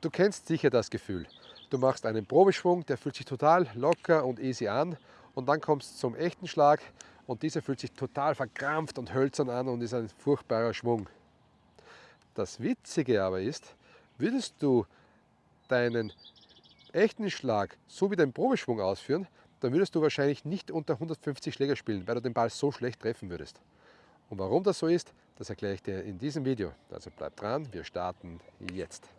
Du kennst sicher das Gefühl. Du machst einen Probeschwung, der fühlt sich total locker und easy an und dann kommst du zum echten Schlag und dieser fühlt sich total verkrampft und hölzern an und ist ein furchtbarer Schwung. Das Witzige aber ist, würdest du deinen echten Schlag so wie deinen Probeschwung ausführen, dann würdest du wahrscheinlich nicht unter 150 Schläger spielen, weil du den Ball so schlecht treffen würdest. Und warum das so ist, das erkläre ich dir in diesem Video. Also bleib dran, wir starten jetzt.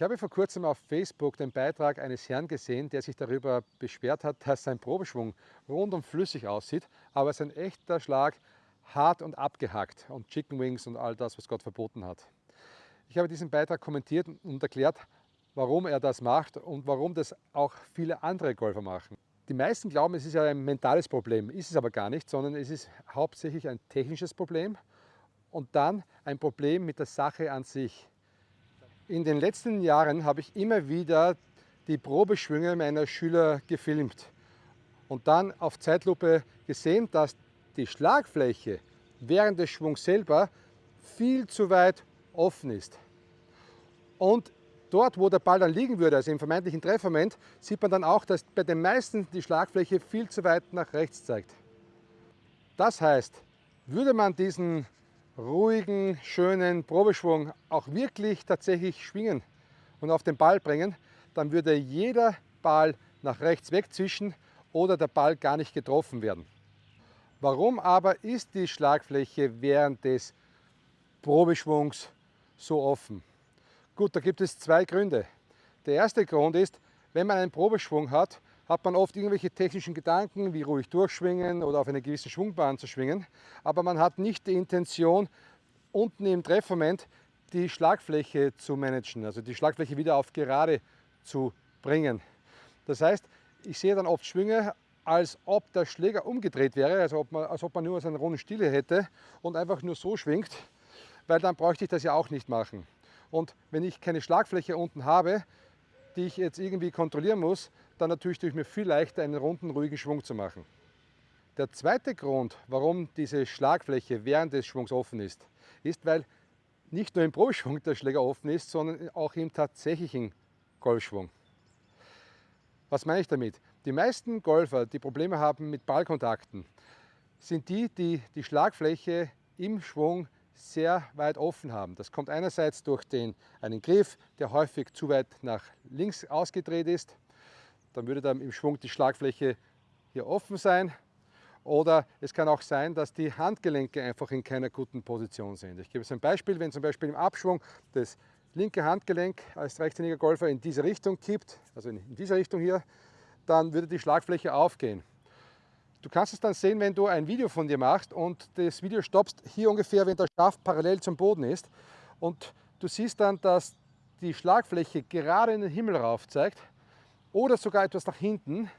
Ich habe vor kurzem auf Facebook den Beitrag eines Herrn gesehen, der sich darüber beschwert hat, dass sein Probeschwung rund und flüssig aussieht, aber sein echter Schlag hart und abgehackt und Chicken Wings und all das, was Gott verboten hat. Ich habe diesen Beitrag kommentiert und erklärt, warum er das macht und warum das auch viele andere Golfer machen. Die meisten glauben, es ist ja ein mentales Problem, ist es aber gar nicht, sondern es ist hauptsächlich ein technisches Problem und dann ein Problem mit der Sache an sich. In den letzten Jahren habe ich immer wieder die Probeschwünge meiner Schüler gefilmt und dann auf Zeitlupe gesehen, dass die Schlagfläche während des Schwungs selber viel zu weit offen ist. Und dort, wo der Ball dann liegen würde, also im vermeintlichen Treffmoment, sieht man dann auch, dass bei den meisten die Schlagfläche viel zu weit nach rechts zeigt. Das heißt, würde man diesen ruhigen, schönen Probeschwung auch wirklich tatsächlich schwingen und auf den Ball bringen, dann würde jeder Ball nach rechts wegzwischen oder der Ball gar nicht getroffen werden. Warum aber ist die Schlagfläche während des Probeschwungs so offen? Gut, da gibt es zwei Gründe. Der erste Grund ist, wenn man einen Probeschwung hat, hat man oft irgendwelche technischen Gedanken, wie ruhig durchschwingen oder auf eine gewisse Schwungbahn zu schwingen, aber man hat nicht die Intention, unten im Treffmoment die Schlagfläche zu managen, also die Schlagfläche wieder auf gerade zu bringen. Das heißt, ich sehe dann oft Schwünge, als ob der Schläger umgedreht wäre, also ob man, als ob man nur so eine runde Stille hätte und einfach nur so schwingt, weil dann bräuchte ich das ja auch nicht machen. Und wenn ich keine Schlagfläche unten habe, die ich jetzt irgendwie kontrollieren muss, dann natürlich tue ich mir viel leichter, einen runden, ruhigen Schwung zu machen. Der zweite Grund, warum diese Schlagfläche während des Schwungs offen ist, ist, weil nicht nur im Probeschwung der Schläger offen ist, sondern auch im tatsächlichen Golfschwung. Was meine ich damit? Die meisten Golfer, die Probleme haben mit Ballkontakten, sind die, die die Schlagfläche im Schwung sehr weit offen haben. Das kommt einerseits durch den, einen Griff, der häufig zu weit nach links ausgedreht ist. Dann würde dann im Schwung die Schlagfläche hier offen sein. Oder es kann auch sein, dass die Handgelenke einfach in keiner guten Position sind. Ich gebe es ein Beispiel, wenn zum Beispiel im Abschwung das linke Handgelenk als rechtshändiger Golfer in diese Richtung kippt, also in dieser Richtung hier, dann würde die Schlagfläche aufgehen. Du kannst es dann sehen, wenn du ein Video von dir machst und das Video stoppst hier ungefähr, wenn der Schaft parallel zum Boden ist und du siehst dann, dass die Schlagfläche gerade in den Himmel rauf zeigt oder sogar etwas nach hinten,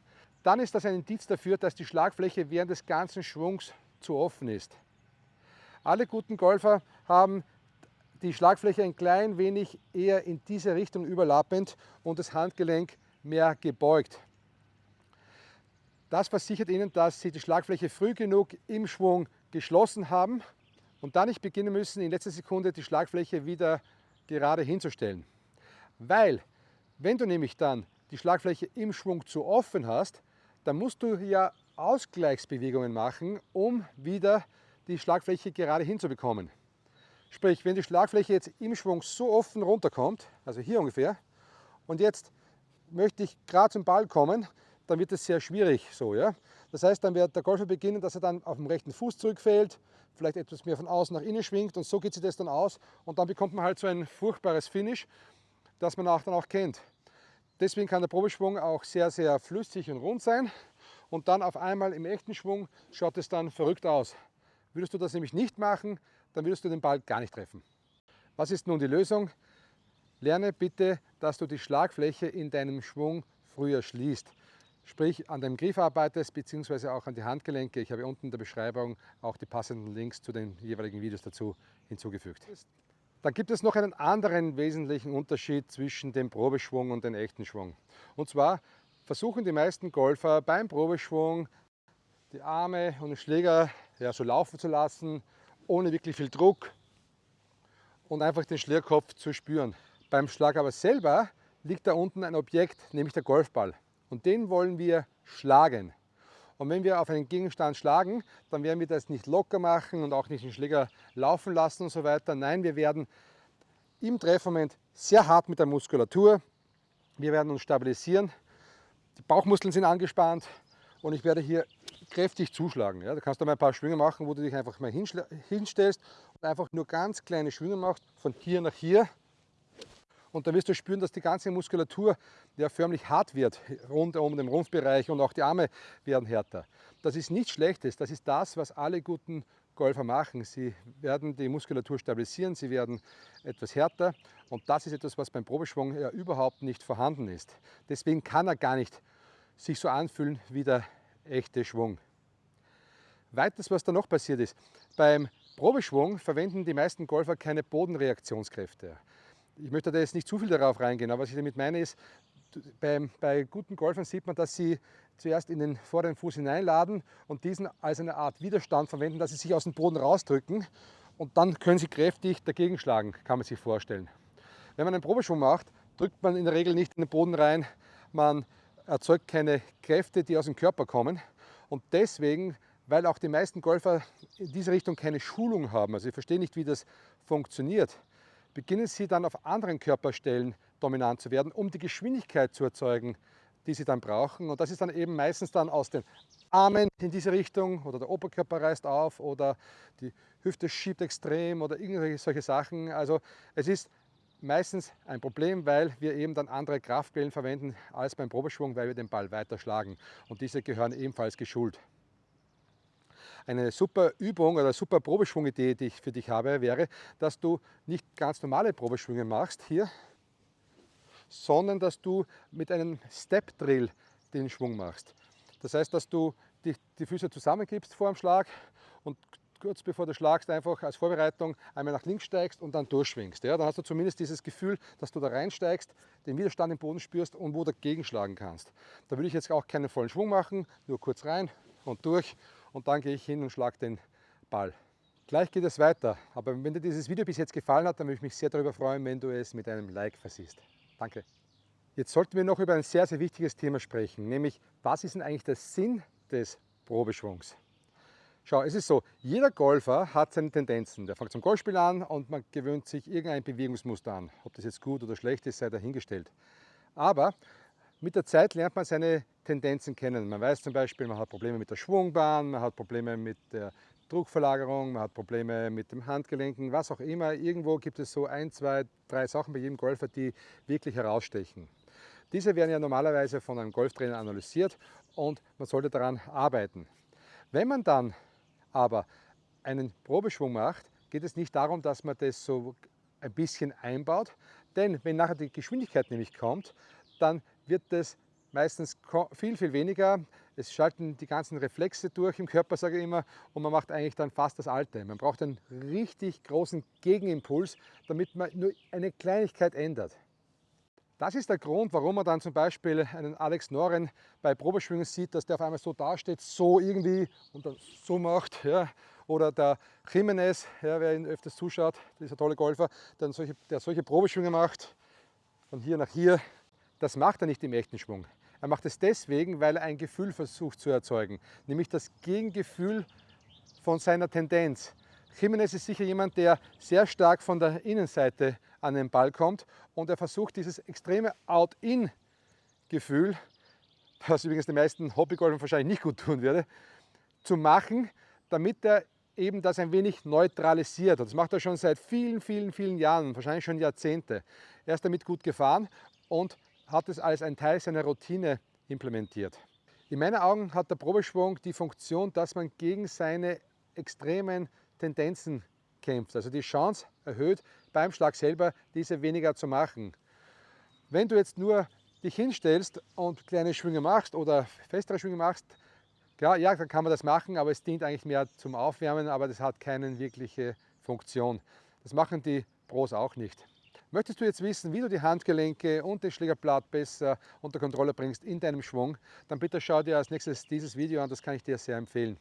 dann ist das ein Indiz dafür, dass die Schlagfläche während des ganzen Schwungs zu offen ist. Alle guten Golfer haben die Schlagfläche ein klein wenig eher in diese Richtung überlappend und das Handgelenk mehr gebeugt. Das versichert Ihnen, dass Sie die Schlagfläche früh genug im Schwung geschlossen haben und dann nicht beginnen müssen, in letzter Sekunde die Schlagfläche wieder gerade hinzustellen. Weil, wenn du nämlich dann die Schlagfläche im Schwung zu offen hast, dann musst du ja Ausgleichsbewegungen machen, um wieder die Schlagfläche gerade hinzubekommen. Sprich, wenn die Schlagfläche jetzt im Schwung so offen runterkommt, also hier ungefähr, und jetzt möchte ich gerade zum Ball kommen, dann wird es sehr schwierig so. Ja? Das heißt, dann wird der Golfer beginnen, dass er dann auf dem rechten Fuß zurückfällt, vielleicht etwas mehr von außen nach innen schwingt und so geht sich das dann aus und dann bekommt man halt so ein furchtbares Finish, das man auch dann auch kennt. Deswegen kann der Probeschwung auch sehr, sehr flüssig und rund sein und dann auf einmal im echten Schwung schaut es dann verrückt aus. Würdest du das nämlich nicht machen, dann würdest du den Ball gar nicht treffen. Was ist nun die Lösung? Lerne bitte, dass du die Schlagfläche in deinem Schwung früher schließt sprich an dem Griff arbeitest, beziehungsweise auch an die Handgelenke. Ich habe unten in der Beschreibung auch die passenden Links zu den jeweiligen Videos dazu hinzugefügt. Dann gibt es noch einen anderen wesentlichen Unterschied zwischen dem Probeschwung und dem echten Schwung. Und zwar versuchen die meisten Golfer beim Probeschwung die Arme und den Schläger ja, so laufen zu lassen, ohne wirklich viel Druck. und einfach den Schlierkopf zu spüren. Beim Schlag aber selber liegt da unten ein Objekt, nämlich der Golfball. Und den wollen wir schlagen. Und wenn wir auf einen Gegenstand schlagen, dann werden wir das nicht locker machen und auch nicht den Schläger laufen lassen und so weiter. Nein, wir werden im Treffmoment sehr hart mit der Muskulatur, wir werden uns stabilisieren, die Bauchmuskeln sind angespannt und ich werde hier kräftig zuschlagen. Ja, da kannst du mal ein paar Schwünge machen, wo du dich einfach mal hinstellst und einfach nur ganz kleine Schwünge machst, von hier nach hier und dann wirst du spüren, dass die ganze Muskulatur ja förmlich hart wird, rund um den Rumpfbereich und auch die Arme werden härter. Das ist nichts Schlechtes, das ist das, was alle guten Golfer machen. Sie werden die Muskulatur stabilisieren, sie werden etwas härter und das ist etwas, was beim Probeschwung ja überhaupt nicht vorhanden ist. Deswegen kann er gar nicht sich so anfühlen wie der echte Schwung. Weiters, was da noch passiert ist, beim Probeschwung verwenden die meisten Golfer keine Bodenreaktionskräfte ich möchte da jetzt nicht zu viel darauf reingehen, aber was ich damit meine ist, bei, bei guten Golfern sieht man, dass sie zuerst in den vorderen Fuß hineinladen und diesen als eine Art Widerstand verwenden, dass sie sich aus dem Boden rausdrücken und dann können sie kräftig dagegen schlagen, kann man sich vorstellen. Wenn man einen Probeschwung macht, drückt man in der Regel nicht in den Boden rein, man erzeugt keine Kräfte, die aus dem Körper kommen und deswegen, weil auch die meisten Golfer in diese Richtung keine Schulung haben, also ich verstehe nicht, wie das funktioniert, beginnen sie dann auf anderen Körperstellen dominant zu werden, um die Geschwindigkeit zu erzeugen, die sie dann brauchen. Und das ist dann eben meistens dann aus den Armen in diese Richtung oder der Oberkörper reißt auf oder die Hüfte schiebt extrem oder irgendwelche solche Sachen. Also es ist meistens ein Problem, weil wir eben dann andere Kraftquellen verwenden als beim Probeschwung, weil wir den Ball weiter schlagen. Und diese gehören ebenfalls geschult. Eine super Übung oder super Probeschwungidee, die ich für dich habe, wäre, dass du nicht ganz normale Probeschwünge machst hier, sondern dass du mit einem Step Drill den Schwung machst. Das heißt, dass du die, die Füße zusammengibst vor dem Schlag und kurz bevor du schlagst, einfach als Vorbereitung einmal nach links steigst und dann durchschwingst. Ja, dann hast du zumindest dieses Gefühl, dass du da reinsteigst, den Widerstand im Boden spürst und wo dagegen schlagen kannst. Da würde ich jetzt auch keinen vollen Schwung machen, nur kurz rein und durch und dann gehe ich hin und schlage den Ball. Gleich geht es weiter, aber wenn dir dieses Video bis jetzt gefallen hat, dann würde ich mich sehr darüber freuen, wenn du es mit einem Like versiehst. Danke. Jetzt sollten wir noch über ein sehr, sehr wichtiges Thema sprechen, nämlich was ist denn eigentlich der Sinn des Probeschwungs? Schau, es ist so, jeder Golfer hat seine Tendenzen. Der fängt zum Golfspiel an und man gewöhnt sich irgendein Bewegungsmuster an. Ob das jetzt gut oder schlecht ist, sei dahingestellt. Aber mit der Zeit lernt man seine Tendenzen kennen. Man weiß zum Beispiel, man hat Probleme mit der Schwungbahn, man hat Probleme mit der Druckverlagerung, man hat Probleme mit dem Handgelenken, was auch immer. Irgendwo gibt es so ein, zwei, drei Sachen bei jedem Golfer, die wirklich herausstechen. Diese werden ja normalerweise von einem Golftrainer analysiert und man sollte daran arbeiten. Wenn man dann aber einen Probeschwung macht, geht es nicht darum, dass man das so ein bisschen einbaut, denn wenn nachher die Geschwindigkeit nämlich kommt, dann wird es meistens viel, viel weniger. Es schalten die ganzen Reflexe durch im Körper, sage ich immer, und man macht eigentlich dann fast das Alte. Man braucht einen richtig großen Gegenimpuls, damit man nur eine Kleinigkeit ändert. Das ist der Grund, warum man dann zum Beispiel einen Alex Noren bei Probeschwüngen sieht, dass der auf einmal so dasteht, so irgendwie und dann so macht. Ja. Oder der Jimenez, ja, wer ihn öfters zuschaut, dieser tolle Golfer, der solche, der solche Probeschwünge macht, von hier nach hier, das macht er nicht im echten Schwung. Er macht es deswegen, weil er ein Gefühl versucht zu erzeugen, nämlich das Gegengefühl von seiner Tendenz. Jimenez ist sicher jemand, der sehr stark von der Innenseite an den Ball kommt und er versucht dieses extreme Out-In-Gefühl, was übrigens den meisten Hobbygolfern wahrscheinlich nicht gut tun würde, zu machen, damit er eben das ein wenig neutralisiert. Das macht er schon seit vielen, vielen, vielen Jahren, wahrscheinlich schon Jahrzehnte. Er ist damit gut gefahren und hat es als ein Teil seiner Routine implementiert. In meinen Augen hat der Probeschwung die Funktion, dass man gegen seine extremen Tendenzen kämpft. Also die Chance erhöht, beim Schlag selber diese weniger zu machen. Wenn du jetzt nur dich hinstellst und kleine Schwünge machst oder festere Schwünge machst, klar, ja, dann kann man das machen, aber es dient eigentlich mehr zum Aufwärmen, aber das hat keine wirkliche Funktion. Das machen die Pros auch nicht. Möchtest du jetzt wissen, wie du die Handgelenke und das Schlägerblatt besser unter Kontrolle bringst in deinem Schwung, dann bitte schau dir als nächstes dieses Video an, das kann ich dir sehr empfehlen.